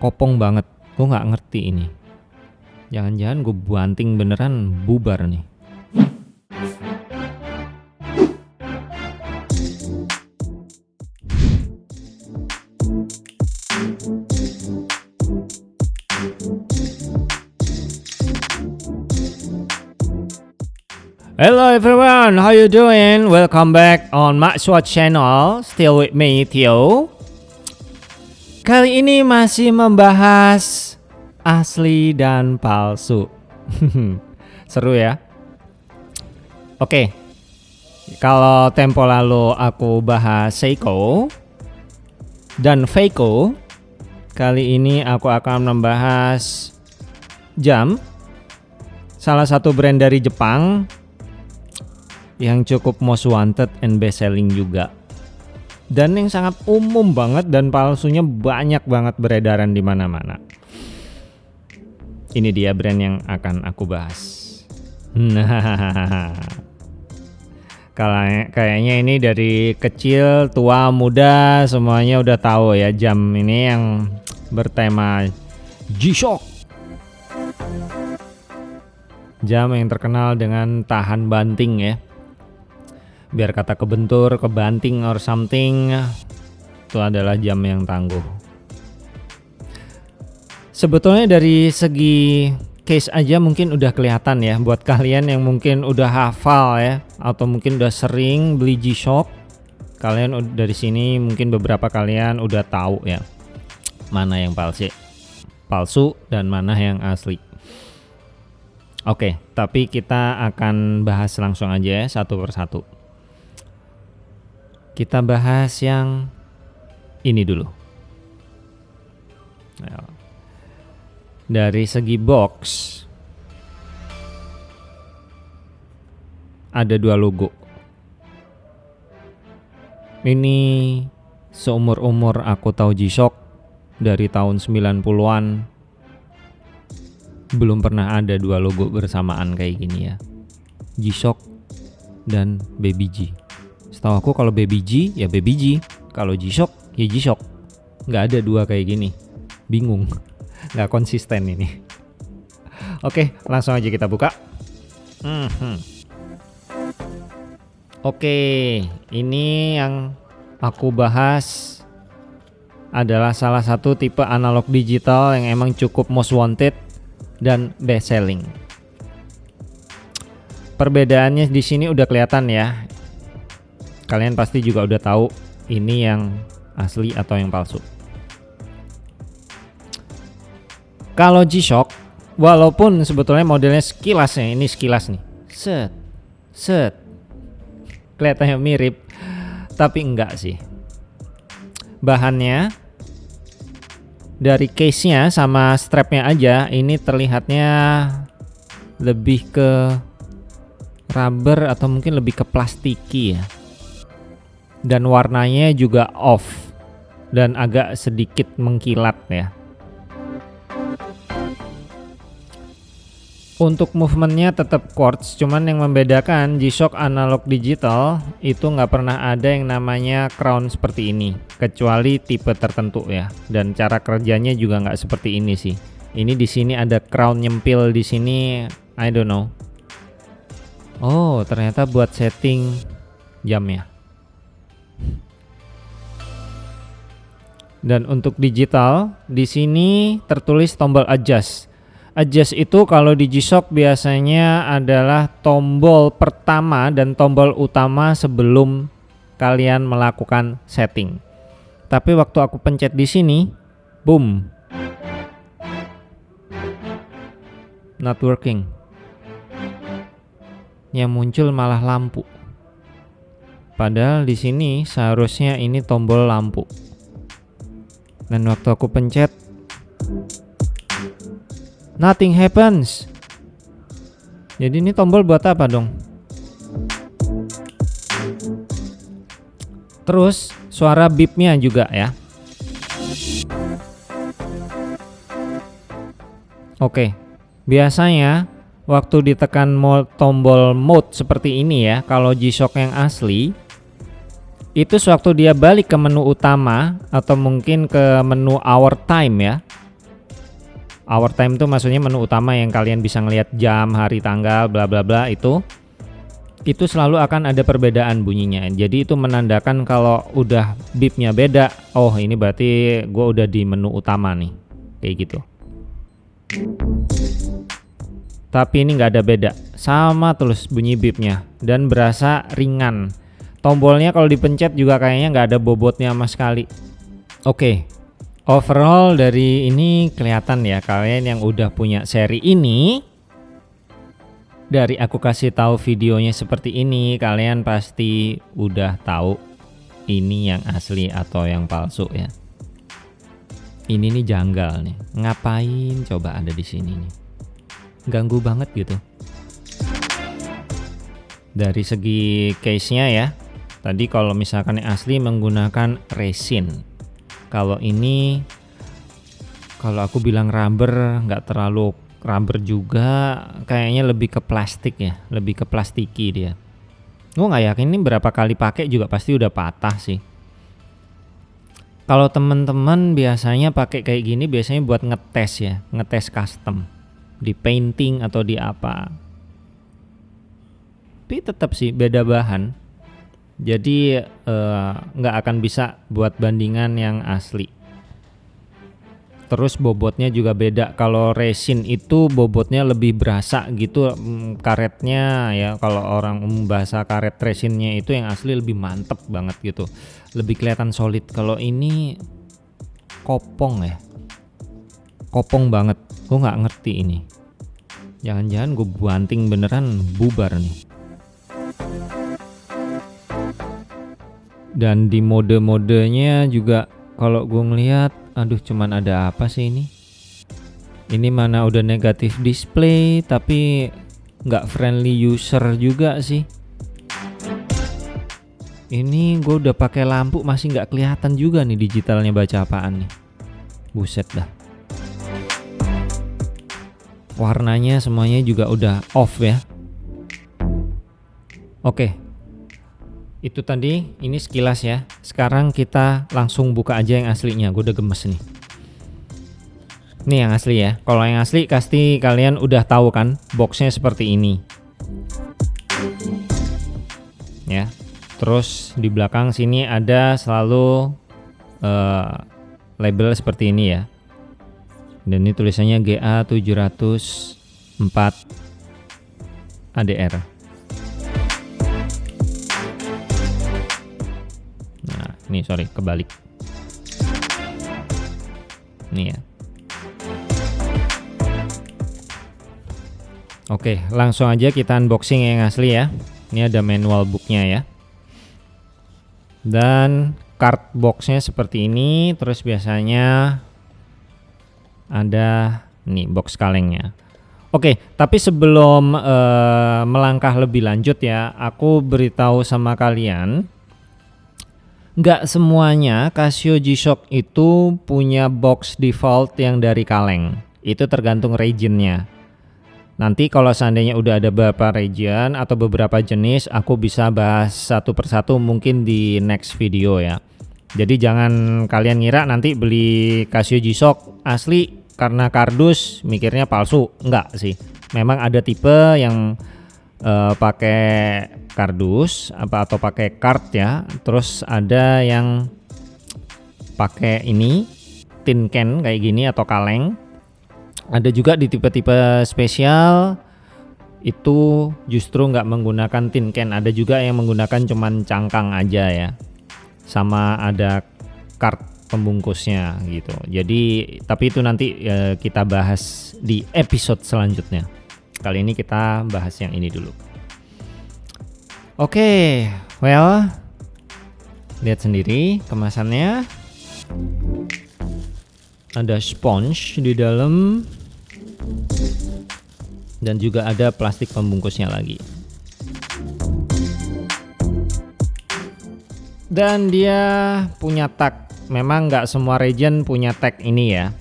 kopong banget. Gue nggak ngerti ini. Jangan-jangan gue banting beneran bubar nih. Hello everyone, how you doing? Welcome back on Maxwatch channel. Still with me, Theo. Kali ini masih membahas asli dan palsu. Seru ya? Oke. Kalau tempo lalu aku bahas Seiko dan Feiko, kali ini aku akan membahas jam salah satu brand dari Jepang yang cukup most wanted and best selling juga dan yang sangat umum banget dan palsunya banyak banget beredaran di mana-mana. Ini dia brand yang akan aku bahas. Nah, kayaknya ini dari kecil, tua, muda semuanya udah tahu ya jam ini yang bertema G-Shock. Jam yang terkenal dengan tahan banting ya biar kata kebentur, kebanting or something itu adalah jam yang tangguh. Sebetulnya dari segi case aja mungkin udah kelihatan ya buat kalian yang mungkin udah hafal ya atau mungkin udah sering beli G-Shock. Kalian dari sini mungkin beberapa kalian udah tahu ya mana yang palsu, palsu dan mana yang asli. Oke, tapi kita akan bahas langsung aja ya satu persatu. Kita bahas yang ini dulu. Nah, dari segi box ada dua logo. Ini seumur-umur aku tahu G-Shock dari tahun 90-an belum pernah ada dua logo bersamaan kayak gini ya. G-Shock dan Baby G. Setahu aku kalau Baby G ya Baby G, kalau G-Shock ya G-Shock. Nggak ada dua kayak gini. Bingung. Nggak konsisten ini. Oke, langsung aja kita buka. Hmm. Oke, ini yang aku bahas adalah salah satu tipe analog digital yang emang cukup most wanted dan best selling. Perbedaannya di sini udah kelihatan ya kalian pasti juga udah tahu ini yang asli atau yang palsu. Kalau G-Shock, walaupun sebetulnya modelnya sekilas ya, ini sekilas nih, set, set, kelihatannya mirip, tapi enggak sih. Bahannya dari case-nya sama strapnya aja, ini terlihatnya lebih ke rubber atau mungkin lebih ke plastiki ya dan warnanya juga off dan agak sedikit mengkilat ya. Untuk movementnya tetap quartz, cuman yang membedakan G-Shock analog digital itu nggak pernah ada yang namanya crown seperti ini, kecuali tipe tertentu ya. Dan cara kerjanya juga nggak seperti ini sih. Ini di sini ada crown nyempil di sini, I don't know. Oh, ternyata buat setting jam ya. Dan untuk digital, di sini tertulis tombol adjust. Adjust itu kalau di G-Shock biasanya adalah tombol pertama dan tombol utama sebelum kalian melakukan setting. Tapi waktu aku pencet di sini, boom. Not working. Yang muncul malah lampu. Padahal di sini seharusnya ini tombol lampu. Dan waktu aku pencet nothing happens. Jadi ini tombol buat apa dong? Terus suara bipnya juga ya. Oke biasanya waktu ditekan tombol mode seperti ini ya kalau G-Shock yang asli itu sewaktu dia balik ke menu utama atau mungkin ke menu hour time ya Hour time itu maksudnya menu utama yang kalian bisa ngelihat jam, hari, tanggal, bla bla bla itu itu selalu akan ada perbedaan bunyinya. Jadi itu menandakan kalau udah bipnya beda, oh ini berarti gue udah di menu utama nih, kayak gitu. Tapi ini nggak ada beda, sama terus bunyi bipnya dan berasa ringan. Tombolnya kalau dipencet juga kayaknya nggak ada bobotnya sama sekali. Oke, overall dari ini kelihatan ya kalian yang udah punya seri ini dari aku kasih tahu videonya seperti ini, kalian pasti udah tahu ini yang asli atau yang palsu ya. Ini nih janggal nih. Ngapain coba ada di sini nih? Ganggu banget gitu. Dari segi case-nya ya. Tadi kalau misalkan yang asli menggunakan resin. Kalau ini kalau aku bilang rubber nggak terlalu rubber juga kayaknya lebih ke plastik ya lebih ke plastiki dia. Gue nggak yakin ini berapa kali pakai juga pasti udah patah sih. Kalau temen-temen biasanya pakai kayak gini biasanya buat ngetes ya ngetes custom. Di painting atau di apa. Tapi tetap sih beda bahan jadi eh, nggak uh, akan bisa buat bandingan yang asli. Terus bobotnya juga beda. Kalau resin itu bobotnya lebih berasa gitu mm, karetnya ya. Kalau orang umum bahasa karet resinnya itu yang asli lebih mantep banget gitu. Lebih kelihatan solid. Kalau ini kopong ya. Kopong banget. Gue nggak ngerti ini. Jangan-jangan gue banting beneran bubar nih dan di mode-modenya juga kalau gue ngeliat aduh cuman ada apa sih ini? Ini mana udah negatif display tapi nggak friendly user juga sih. Ini gue udah pakai lampu masih nggak kelihatan juga nih digitalnya baca apaan nih. Buset dah. Warnanya semuanya juga udah off ya. Oke itu tadi ini sekilas ya. Sekarang kita langsung buka aja yang aslinya. Gue udah gemes nih. Ini yang asli ya. Kalau yang asli pasti kalian udah tahu kan boxnya seperti ini. Ya. Terus di belakang sini ada selalu uh, label seperti ini ya. Dan ini tulisannya GA 704 ADR Nih sorry kebalik. Nih ya. Oke langsung aja kita unboxing yang asli ya. Ini ada manual booknya ya. Dan card boxnya seperti ini. Terus biasanya ada nih box kalengnya. Oke, tapi sebelum uh, melangkah lebih lanjut ya, aku beritahu sama kalian nggak semuanya Casio G-Shock itu punya box default yang dari kaleng. Itu tergantung regionnya. Nanti kalau seandainya udah ada beberapa region atau beberapa jenis, aku bisa bahas satu persatu mungkin di next video ya. Jadi jangan kalian ngira nanti beli Casio G-Shock asli karena kardus mikirnya palsu. Enggak sih. Memang ada tipe yang uh, pakai kardus apa atau pakai card ya. Terus ada yang pakai ini tin can kayak gini atau kaleng. Ada juga di tipe-tipe spesial itu justru nggak menggunakan tin can. Ada juga yang menggunakan cuman cangkang aja ya sama ada card pembungkusnya gitu. Jadi tapi itu nanti ya, kita bahas di episode selanjutnya Kali ini kita bahas yang ini dulu. Oke, okay, well, lihat sendiri kemasannya. Ada sponge di dalam dan juga ada plastik pembungkusnya lagi. Dan dia punya tag. Memang nggak semua region punya tag ini ya.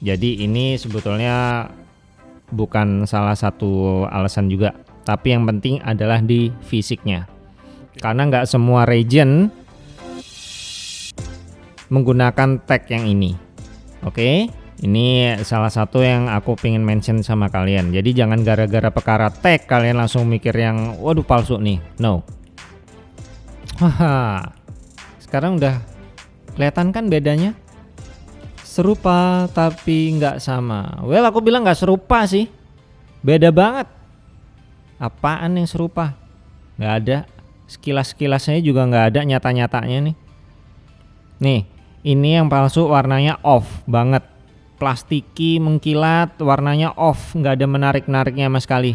Jadi ini sebetulnya bukan salah satu alasan juga tapi yang penting adalah di fisiknya karena nggak semua region menggunakan tag yang ini oke Ini salah satu yang aku pengen mention sama kalian. Jadi jangan gara-gara perkara tag kalian langsung mikir yang waduh palsu nih. No. Haha. Sekarang udah kelihatan kan bedanya? Serupa tapi nggak sama. Well, aku bilang nggak serupa sih. Beda banget. Apaan yang serupa? Nggak ada. Sekilas-sekilasnya juga nggak ada nyata-nyatanya nih. Nih, ini yang palsu warnanya off banget. Plastiki mengkilat, warnanya off, nggak ada menarik-nariknya sama sekali.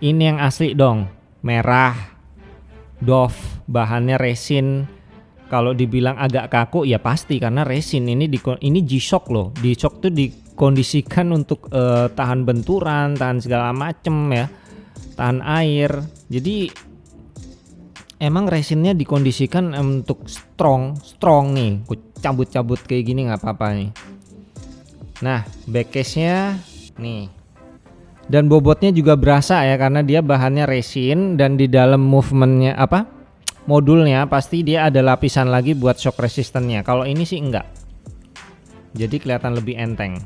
Ini yang asli dong, merah, doff, bahannya resin. Kalau dibilang agak kaku ya pasti karena resin. Ini di ini G-Shock loh. G-Shock tuh dikondisikan untuk uh, tahan benturan, tahan segala macem ya, tahan air. Jadi emang resinnya dikondisikan untuk strong strong nih cabut-cabut kayak gini nggak apa-apa nih nah backcase nya nih dan bobotnya juga berasa ya karena dia bahannya resin dan di dalam movementnya apa modulnya pasti dia ada lapisan lagi buat shock resistannya kalau ini sih enggak. Jadi kelihatan lebih enteng.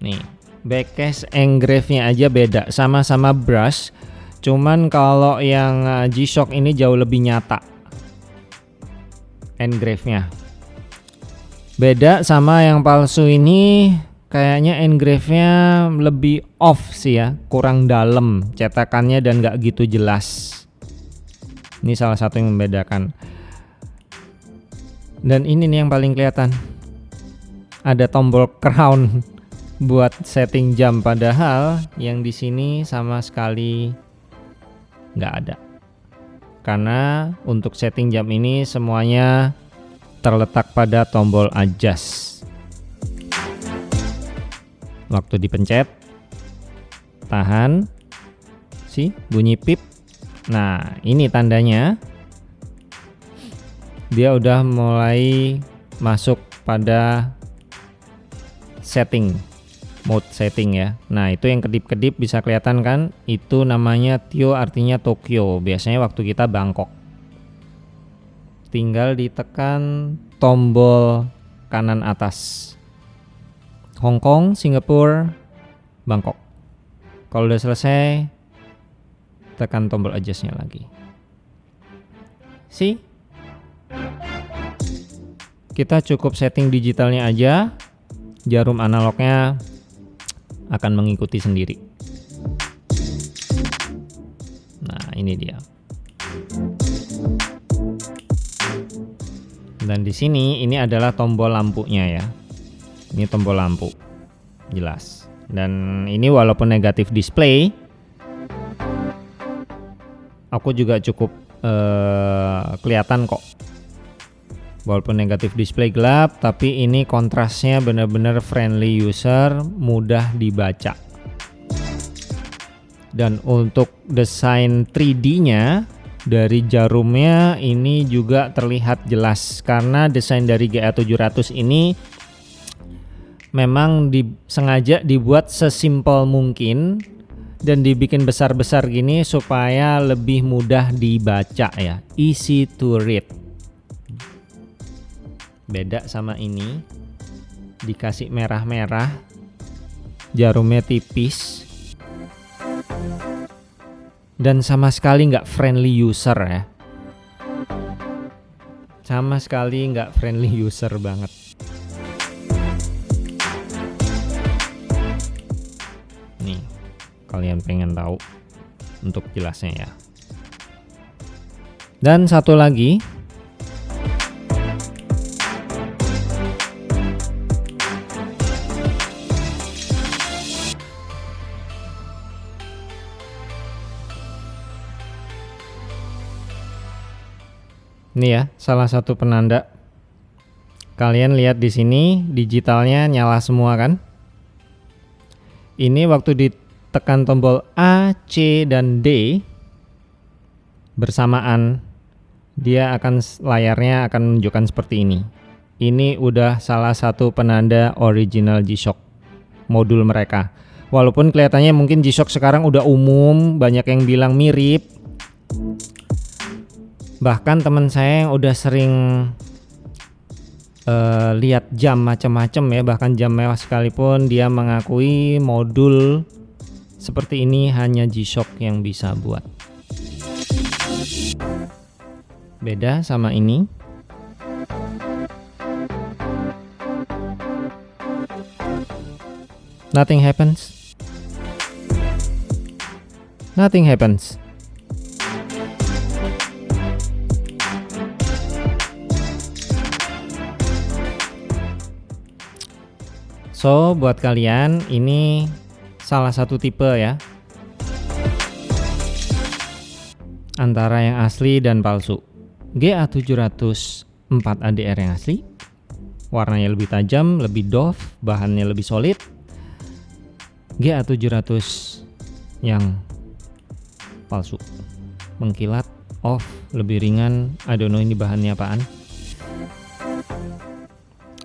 Nih backcase engrave nya aja beda sama-sama brush. Cuman kalau yang uh, G-Shock ini jauh lebih nyata. Engrave-nya. Beda sama yang palsu ini kayaknya engrave-nya lebih off sih ya, kurang dalam cetakannya dan gak gitu jelas. Ini salah satu yang membedakan. Dan ini nih yang paling kelihatan. Ada tombol crown buat setting jam padahal yang di sini sama sekali nggak ada karena untuk setting jam ini semuanya terletak pada tombol adjust waktu dipencet tahan sih bunyi pip. Nah ini tandanya. Dia udah mulai masuk pada setting mode setting ya. Nah itu yang kedip-kedip bisa kelihatan kan? Itu namanya Tio artinya Tokyo. Biasanya waktu kita Bangkok. Tinggal ditekan tombol kanan atas Hong Kong, Singapura, Bangkok kalau udah selesai tekan tombol adjustnya lagi see kita cukup setting digitalnya aja jarum analognya akan mengikuti sendiri. Nah, ini dia. Dan di sini ini adalah tombol lampunya ya. Ini tombol lampu. Jelas. Dan ini walaupun negatif display aku juga cukup uh, kelihatan kok walaupun negatif display gelap tapi ini kontrasnya benar-benar friendly user mudah dibaca dan untuk desain 3D nya dari jarumnya ini juga terlihat jelas karena desain dari GA700 ini memang di, sengaja dibuat sesimpel mungkin dan dibikin besar-besar gini supaya lebih mudah dibaca ya. Easy to read. Beda sama ini. Dikasih merah-merah. Jarumnya tipis. Dan sama sekali nggak friendly user ya. Sama sekali nggak friendly user banget kalian pengen tahu untuk jelasnya ya dan satu lagi Ini ya, salah satu penanda. Kalian lihat di sini digitalnya nyala semua kan? Ini waktu ditekan tombol A, C, dan D bersamaan dia akan layarnya akan menunjukkan seperti ini. Ini udah salah satu penanda original G-Shock modul mereka. Walaupun kelihatannya mungkin G-Shock sekarang udah umum, banyak yang bilang mirip bahkan teman saya yang udah sering uh, lihat jam macam-macam ya bahkan jam mewah sekalipun dia mengakui modul seperti ini hanya G-Shock yang bisa buat. Beda sama ini. Nothing happens. Nothing happens. So, buat kalian ini salah satu tipe ya. Antara yang asli dan palsu. GA704 ADR yang asli. Warnanya lebih tajam, lebih doff, bahannya lebih solid. GA700 yang palsu. Mengkilat, off, lebih ringan. I don't know ini bahannya apaan.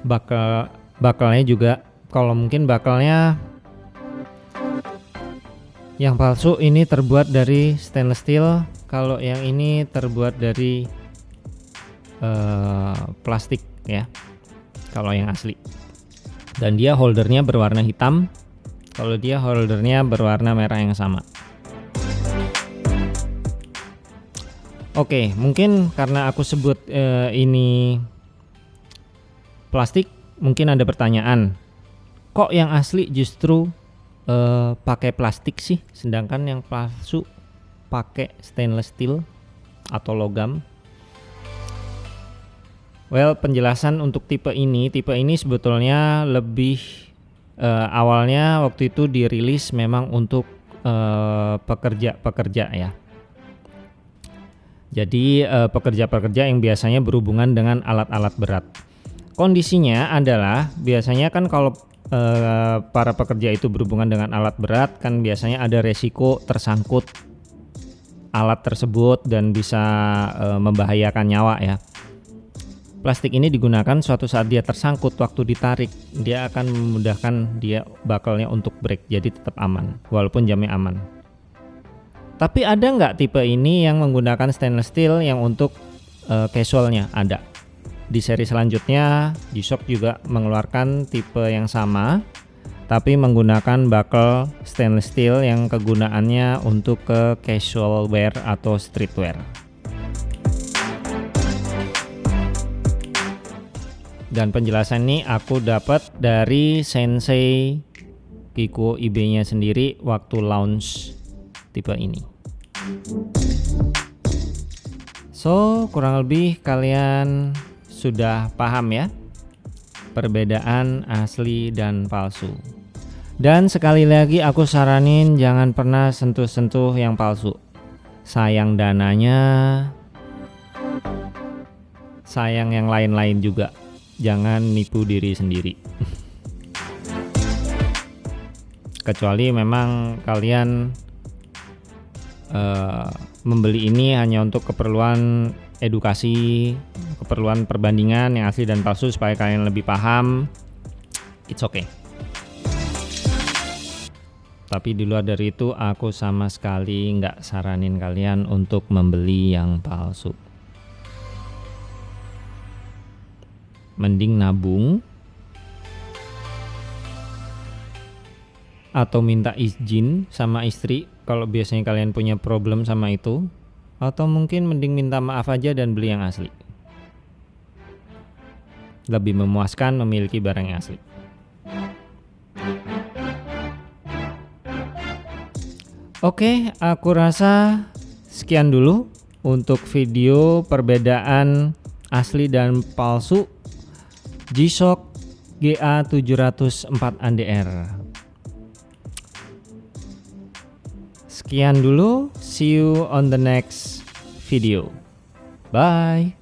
Bakal bakalnya juga kalau mungkin bakalnya yang palsu ini terbuat dari stainless steel kalau yang ini terbuat dari uh, plastik ya kalau yang asli. Dan dia holdernya berwarna hitam kalau dia holdernya berwarna merah yang sama. Oke mungkin karena aku sebut uh, ini plastik mungkin ada pertanyaan. Kok yang asli justru uh, pakai plastik sih sedangkan yang palsu pakai stainless steel atau logam. Well penjelasan untuk tipe ini tipe ini sebetulnya lebih uh, awalnya waktu itu dirilis memang untuk eh, pekerja-pekerja uh, ya. Jadi pekerja-pekerja uh, yang biasanya berhubungan dengan alat-alat berat. Kondisinya adalah biasanya kan kalau uh, para pekerja itu berhubungan dengan alat berat kan biasanya ada resiko tersangkut alat tersebut dan bisa uh, membahayakan nyawa ya. Plastik ini digunakan suatu saat dia tersangkut waktu ditarik, dia akan memudahkan dia bakalnya untuk break jadi tetap aman walaupun jamnya aman. Tapi ada nggak tipe ini yang menggunakan stainless steel yang untuk uh, casualnya? Ada. Di seri selanjutnya, G-Shock juga mengeluarkan tipe yang sama tapi menggunakan buckle stainless steel yang kegunaannya untuk ke casual wear atau streetwear. Dan penjelasan ini aku dapat dari Sensei Kiko IB-nya sendiri waktu launch tipe ini. So, kurang lebih kalian sudah paham ya perbedaan asli dan palsu. Dan sekali lagi aku saranin jangan pernah sentuh-sentuh yang palsu. Sayang dananya, sayang yang lain-lain juga. Jangan nipu diri sendiri. Kecuali memang kalian uh, membeli ini hanya untuk keperluan edukasi keperluan perbandingan yang asli dan palsu supaya kalian lebih paham it's okay. Tapi di luar dari itu aku sama sekali nggak saranin kalian untuk membeli yang palsu. Mending nabung atau minta izin sama istri kalau biasanya kalian punya problem sama itu atau mungkin mending minta maaf aja dan beli yang asli. Lebih memuaskan memiliki barang yang asli. Oke, aku rasa sekian dulu untuk video perbedaan asli dan palsu G-Shock GA704 ADR. Sekian dulu, see you on the next video. Bye.